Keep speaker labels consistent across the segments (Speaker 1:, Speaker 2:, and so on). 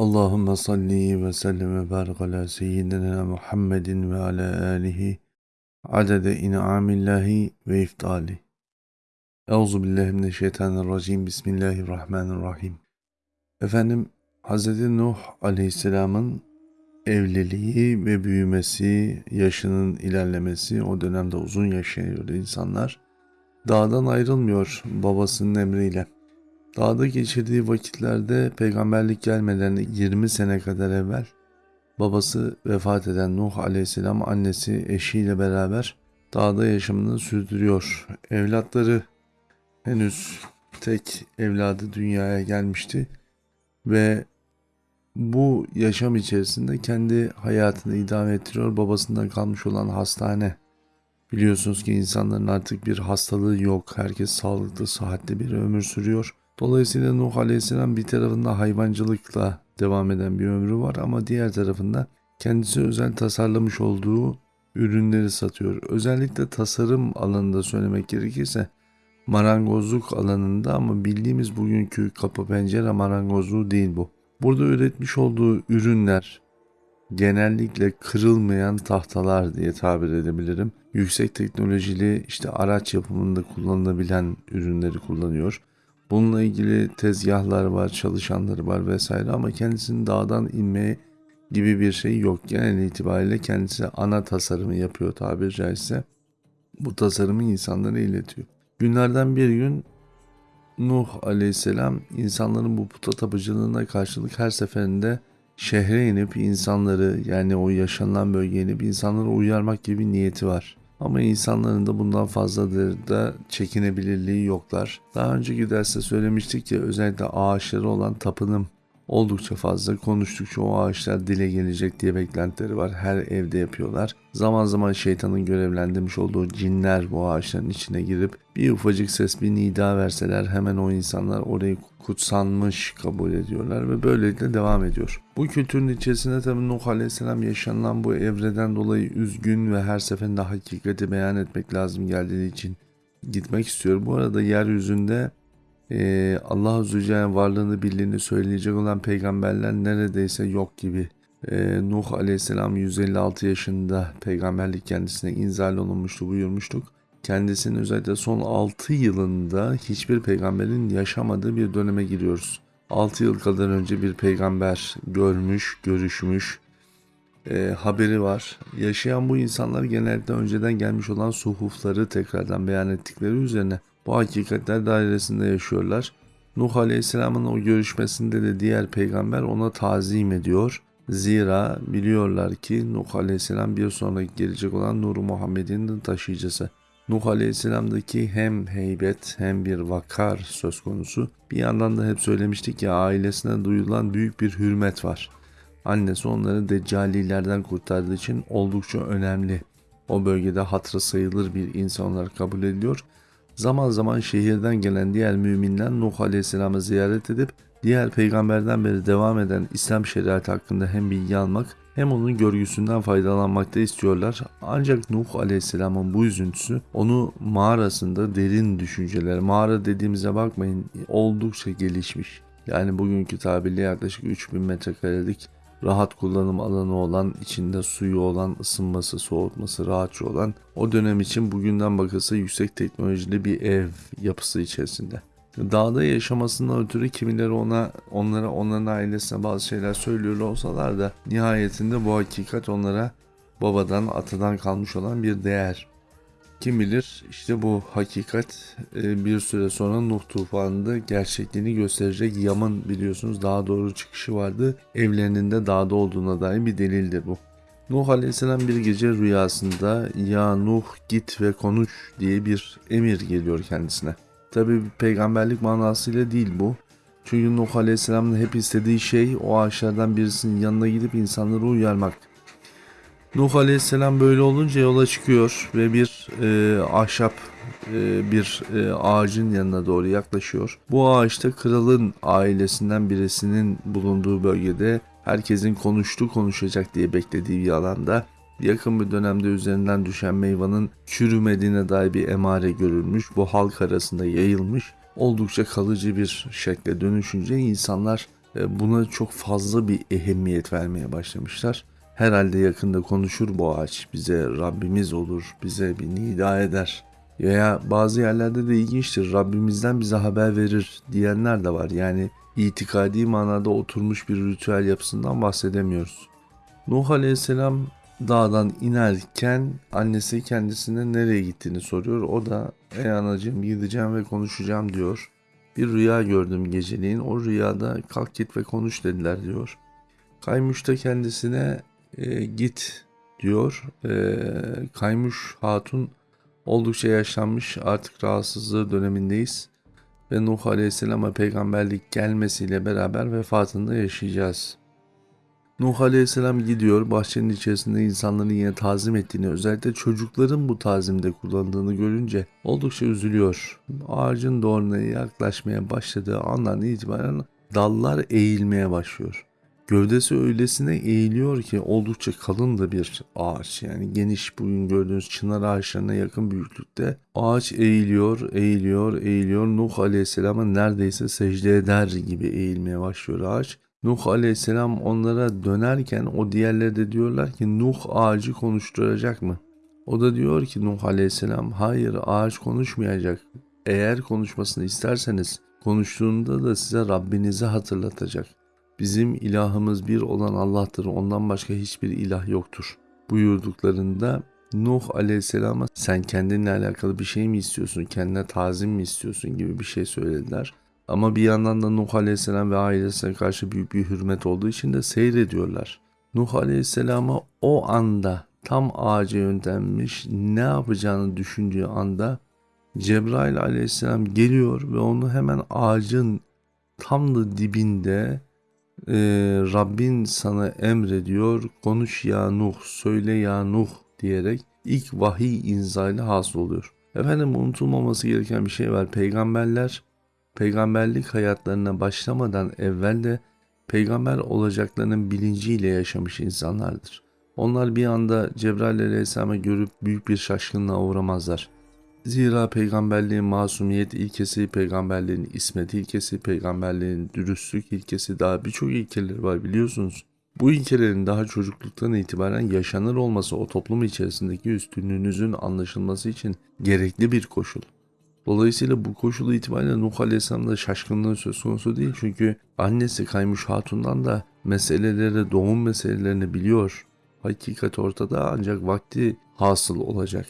Speaker 1: Allahümme salli ve sellem ve barik ala seyyidina Muhammedin ve ala alihi adede in'amillahi ve iftali. Euzu billahi mineşşeytanirracim. Bismillahirrahmanirrahim. Efendim Hz. Nuh Aleyhisselam'ın evliliği ve büyümesi, yaşının ilerlemesi, o dönemde uzun yaşıyor insanlar. Dağdan ayrılmıyor babasının emriyle. Dağda geçirdiği vakitlerde peygamberlik gelmeden 20 sene kadar evvel babası vefat eden Nuh aleyhisselam annesi eşiyle beraber dağda yaşamını sürdürüyor. Evlatları henüz tek evladı dünyaya gelmişti ve bu yaşam içerisinde kendi hayatını idame ettiriyor. Babasından kalmış olan hastane. Biliyorsunuz ki insanların artık bir hastalığı yok. Herkes sağlıklı, sıhhatli bir ömür sürüyor. Dolayısıyla Nuh Aleyhisselam bir tarafında hayvancılıkla devam eden bir ömrü var ama diğer tarafında kendisi özel tasarlamış olduğu ürünleri satıyor. Özellikle tasarım alanında söylemek gerekirse marangozluk alanında ama bildiğimiz bugünkü kapı pencere marangozluğu değil bu. Burada üretmiş olduğu ürünler genellikle kırılmayan tahtalar diye tabir edebilirim. Yüksek teknolojili işte araç yapımında kullanılabilen ürünleri kullanıyor. Bununla ilgili tezgahlar var, çalışanları var vesaire ama kendisinin dağdan inmeye gibi bir şey yok. Genel itibariyle kendisi ana tasarımı yapıyor tabiri caizse. Bu tasarımı insanlara iletiyor. Günlerden bir gün Nuh aleyhisselam insanların bu puta tapıcılığına karşılık her seferinde şehre inip insanları yani o yaşanılan bölgeye inip insanları uyarmak gibi niyeti var. Ama insanların da bundan fazladır da çekinebilirliği yoklar. Daha önceki derste söylemiştik ya özellikle ağaçları olan tapınım oldukça fazla konuştukça o ağaçlar dile gelecek diye beklentileri var. Her evde yapıyorlar. Zaman zaman şeytanın görevlendirmiş olduğu cinler bu ağaçların içine girip bir ufacık ses bir nida verseler hemen o insanlar orayı kutsanmış kabul ediyorlar ve böylelikle devam ediyor. Bu kültürün içerisinde tabi Nuh Aleyhisselam yaşanılan bu evreden dolayı üzgün ve her seferinde hakikati beyan etmek lazım geldiği için gitmek istiyor. Bu arada yeryüzünde e, Allah Azze varlığını birliğini söyleyecek olan peygamberler neredeyse yok gibi. E, Nuh Aleyhisselam 156 yaşında peygamberlik kendisine inzal olunmuştu buyurmuştuk. Kendisinin özellikle son 6 yılında hiçbir peygamberin yaşamadığı bir döneme giriyoruz. 6 yıl kadar önce bir peygamber görmüş, görüşmüş, e, haberi var. Yaşayan bu insanlar genellikle önceden gelmiş olan suhufları tekrardan beyan ettikleri üzerine bu hakikatler dairesinde yaşıyorlar. Nuh Aleyhisselam'ın o görüşmesinde de diğer peygamber ona tazim ediyor. Zira biliyorlar ki Nuh Aleyhisselam bir sonraki gelecek olan Nur Muhammed'in taşıyıcısı. Nuh Aleyhisselam'daki hem heybet hem bir vakar söz konusu. Bir yandan da hep söylemiştik ya ailesine duyulan büyük bir hürmet var. Annesi onları deccalilerden kurtardığı için oldukça önemli. O bölgede hatırı sayılır bir insan olarak kabul ediliyor. Zaman zaman şehirden gelen diğer müminler Nuh Aleyhisselam'ı ziyaret edip diğer peygamberden beri devam eden İslam şeriatı hakkında hem bilgi almak hem onun görgüsünden faydalanmakta istiyorlar. Ancak Nuh Aleyhisselam'ın bu üzüntüsü onu mağarasında derin düşünceler, mağara dediğimize bakmayın oldukça gelişmiş. Yani bugünkü tabirle yaklaşık 3000 metrekarelik rahat kullanım alanı olan, içinde suyu olan, ısınması, soğutması rahatça olan o dönem için bugünden bakılsa yüksek teknolojili bir ev yapısı içerisinde. Dağda yaşamasından ötürü kimileri ona onlara onların ailesine bazı şeyler söylüyor olsalar da nihayetinde bu hakikat onlara babadan atadan kalmış olan bir değer. Kim bilir işte bu hakikat e, bir süre sonra Nuh tufanında gerçekliğini gösterecek Yaman biliyorsunuz daha doğru çıkışı vardı. Evlerinin de dağda olduğuna dair bir delildir bu. Nuh Aleyhisselam bir gece rüyasında ya Nuh git ve konuş diye bir emir geliyor kendisine. Tabi peygamberlik manasıyla değil bu. Çünkü Nuh Aleyhisselam'ın hep istediği şey o ağaçlardan birisinin yanına gidip insanları uyarmak. Nuh Aleyhisselam böyle olunca yola çıkıyor ve bir e, ahşap e, bir e, ağacın yanına doğru yaklaşıyor. Bu ağaçta kralın ailesinden birisinin bulunduğu bölgede herkesin konuştu konuşacak diye beklediği bir alanda yakın bir dönemde üzerinden düşen meyvanın çürümediğine dair bir emare görülmüş. Bu halk arasında yayılmış. Oldukça kalıcı bir şekle dönüşünce insanlar e, buna çok fazla bir ehemmiyet vermeye başlamışlar. Herhalde yakında konuşur bu ağaç. Bize Rabbimiz olur, bize bir nida eder. Veya bazı yerlerde de ilginçtir. Rabbimizden bize haber verir diyenler de var. Yani itikadi manada oturmuş bir ritüel yapısından bahsedemiyoruz. Nuh Aleyhisselam dağdan inerken annesi kendisine nereye gittiğini soruyor. O da ey anacığım gideceğim ve konuşacağım diyor. Bir rüya gördüm geceliğin. O rüyada kalk git ve konuş dediler diyor. Kaymuş da kendisine e, git diyor. E, Kaymuş Hatun oldukça yaşlanmış artık rahatsızlığı dönemindeyiz. Ve Nuh Aleyhisselam'a peygamberlik gelmesiyle beraber vefatında yaşayacağız. Nuh Aleyhisselam gidiyor bahçenin içerisinde insanların yine tazim ettiğini özellikle çocukların bu tazimde kullandığını görünce oldukça üzülüyor. Ağacın doğruna yaklaşmaya başladığı andan itibaren dallar eğilmeye başlıyor. Gövdesi öylesine eğiliyor ki oldukça kalın da bir ağaç yani geniş bugün gördüğünüz çınar ağaçlarına yakın büyüklükte. Ağaç eğiliyor, eğiliyor, eğiliyor. Nuh Aleyhisselam'a neredeyse secde eder gibi eğilmeye başlıyor ağaç. Nuh aleyhisselam onlara dönerken o diğerleri de diyorlar ki Nuh ağacı konuşturacak mı? O da diyor ki Nuh aleyhisselam hayır ağaç konuşmayacak. Eğer konuşmasını isterseniz konuştuğunda da size Rabbinizi hatırlatacak. Bizim ilahımız bir olan Allah'tır ondan başka hiçbir ilah yoktur. Buyurduklarında Nuh aleyhisselama sen kendinle alakalı bir şey mi istiyorsun, kendine tazim mi istiyorsun gibi bir şey söylediler. Ama bir yandan da Nuh Aleyhisselam ve ailesine karşı büyük bir hürmet olduğu için de seyrediyorlar. Nuh Aleyhisselam'a o anda tam ağaca yönlenmiş ne yapacağını düşündüğü anda Cebrail Aleyhisselam geliyor ve onu hemen ağacın tam da dibinde e, Rabbin sana emrediyor konuş ya Nuh söyle ya Nuh diyerek ilk vahiy inzali hasıl oluyor. Efendim unutulmaması gereken bir şey var. Peygamberler peygamberlik hayatlarına başlamadan evvel de peygamber olacaklarının bilinciyle yaşamış insanlardır. Onlar bir anda Cebrail aleyhisselamı görüp büyük bir şaşkınlığa uğramazlar. Zira peygamberliğin masumiyet ilkesi, peygamberliğin ismet ilkesi, peygamberliğin dürüstlük ilkesi daha birçok ilkeler var biliyorsunuz. Bu ilkelerin daha çocukluktan itibaren yaşanır olması o toplum içerisindeki üstünlüğünüzün anlaşılması için gerekli bir koşul. Dolayısıyla bu koşulu itibariyle Nuh Aleyhisselam'da şaşkınlığı söz konusu değil. Çünkü annesi Kaymuş Hatun'dan da meseleleri, doğum meselelerini biliyor. Hakikat ortada ancak vakti hasıl olacak.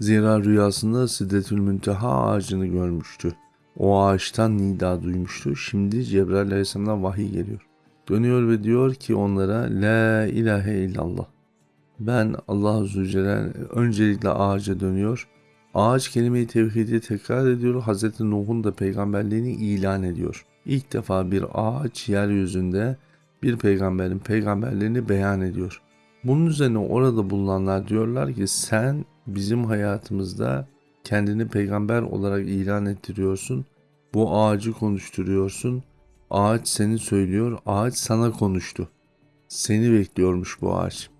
Speaker 1: Zira rüyasında Sidretül Münteha ağacını görmüştü. O ağaçtan nida duymuştu. Şimdi Cebrail Aleyhisselam'dan vahiy geliyor. Dönüyor ve diyor ki onlara La ilahe illallah. Ben Allah Zülcelal öncelikle ağaca dönüyor Ağaç kelime-i tevhidi tekrar ediyor. Hz. Nuh'un da peygamberliğini ilan ediyor. İlk defa bir ağaç yeryüzünde bir peygamberin peygamberliğini beyan ediyor. Bunun üzerine orada bulunanlar diyorlar ki sen bizim hayatımızda kendini peygamber olarak ilan ettiriyorsun. Bu ağacı konuşturuyorsun. Ağaç seni söylüyor. Ağaç sana konuştu. Seni bekliyormuş bu ağaç.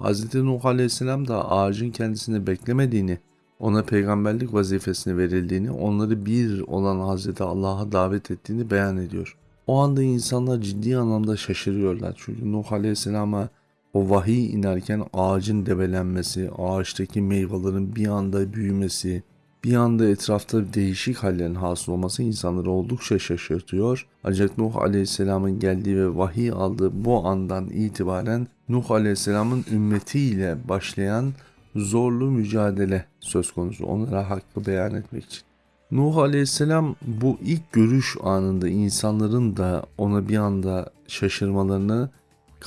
Speaker 1: Hz. Nuh Aleyhisselam da ağacın kendisini beklemediğini ona peygamberlik vazifesini verildiğini, onları bir olan Hazreti Allah'a davet ettiğini beyan ediyor. O anda insanlar ciddi anlamda şaşırıyorlar. Çünkü Nuh Aleyhisselam'a o vahiy inerken ağacın debelenmesi, ağaçtaki meyvelerin bir anda büyümesi, bir anda etrafta değişik hallerin hasıl olması insanları oldukça şaşırtıyor. Ancak Nuh Aleyhisselam'ın geldiği ve vahiy aldığı bu andan itibaren Nuh Aleyhisselam'ın ümmetiyle başlayan zorlu mücadele söz konusu onlara hakkı beyan etmek için. Nuh Aleyhisselam bu ilk görüş anında insanların da ona bir anda şaşırmalarını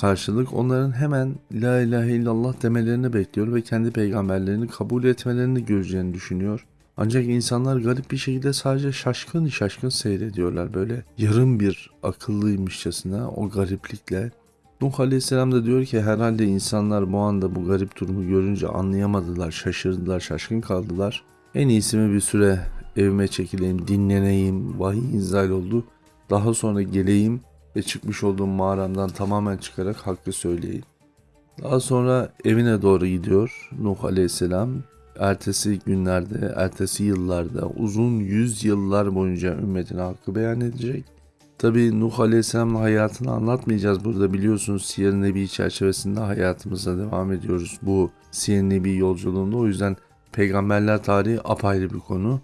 Speaker 1: karşılık onların hemen La ilahe illallah demelerini bekliyor ve kendi peygamberlerini kabul etmelerini göreceğini düşünüyor. Ancak insanlar garip bir şekilde sadece şaşkın şaşkın seyrediyorlar böyle yarım bir akıllıymışçasına o gariplikle Nuh Aleyhisselam da diyor ki herhalde insanlar bu anda bu garip durumu görünce anlayamadılar, şaşırdılar, şaşkın kaldılar. En iyisi mi bir süre evime çekileyim, dinleneyim, vahiy inzal oldu. Daha sonra geleyim ve çıkmış olduğum mağaramdan tamamen çıkarak hakkı söyleyeyim. Daha sonra evine doğru gidiyor Nuh Aleyhisselam. Ertesi günlerde, ertesi yıllarda uzun yüz yıllar boyunca ümmetine hakkı beyan edecek Tabi Nuh Aleyhisselam'ın hayatını anlatmayacağız burada biliyorsunuz Siyer Nebi çerçevesinde hayatımıza devam ediyoruz bu Siyer Nebi yolculuğunda. O yüzden peygamberler tarihi apayrı bir konu.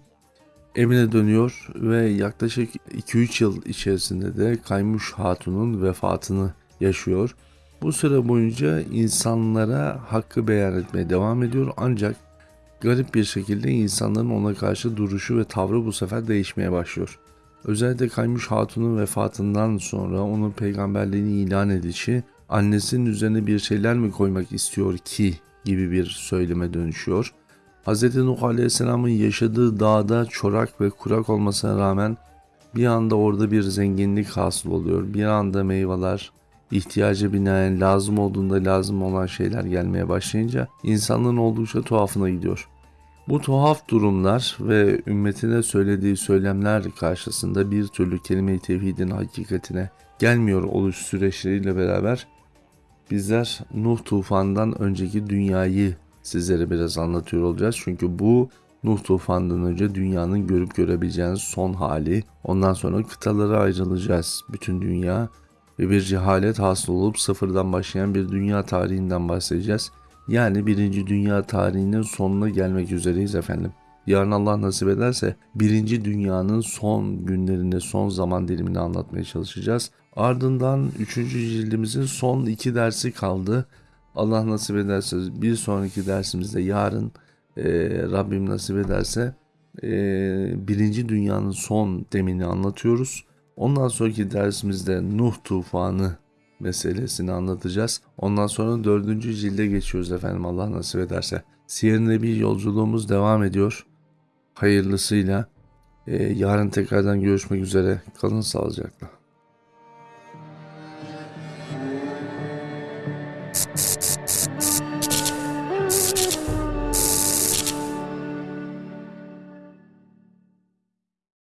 Speaker 1: Evine dönüyor ve yaklaşık 2-3 yıl içerisinde de Kaymuş Hatun'un vefatını yaşıyor. Bu süre boyunca insanlara hakkı beyan etmeye devam ediyor ancak garip bir şekilde insanların ona karşı duruşu ve tavrı bu sefer değişmeye başlıyor. Özellikle Kaymuş Hatun'un vefatından sonra onun peygamberliğini ilan edişi annesinin üzerine bir şeyler mi koymak istiyor ki gibi bir söyleme dönüşüyor. Hz. Nuh Aleyhisselam'ın yaşadığı dağda çorak ve kurak olmasına rağmen bir anda orada bir zenginlik hasıl oluyor. Bir anda meyveler ihtiyaca binaen lazım olduğunda lazım olan şeyler gelmeye başlayınca insanlığın oldukça tuhafına gidiyor. Bu tuhaf durumlar ve ümmetine söylediği söylemler karşısında bir türlü kelime-i tevhidin hakikatine gelmiyor oluş süreçleriyle beraber bizler Nuh tufanından önceki dünyayı sizlere biraz anlatıyor olacağız. Çünkü bu Nuh tufanından önce dünyanın görüp görebileceğiniz son hali. Ondan sonra kıtalara ayrılacağız. Bütün dünya ve bir cehalet hasıl olup sıfırdan başlayan bir dünya tarihinden bahsedeceğiz. Yani birinci dünya tarihinin sonuna gelmek üzereyiz efendim. Yarın Allah nasip ederse birinci dünyanın son günlerinde son zaman dilimini anlatmaya çalışacağız. Ardından üçüncü cildimizin son iki dersi kaldı. Allah nasip ederse bir sonraki dersimizde yarın e, Rabbim nasip ederse e, birinci dünyanın son demini anlatıyoruz. Ondan sonraki dersimizde Nuh tufanı meselesini anlatacağız. Ondan sonra dördüncü cilde geçiyoruz efendim Allah nasip ederse. Siyer Nebi yolculuğumuz devam ediyor. Hayırlısıyla. Ee, yarın tekrardan görüşmek üzere. Kalın sağlıcakla.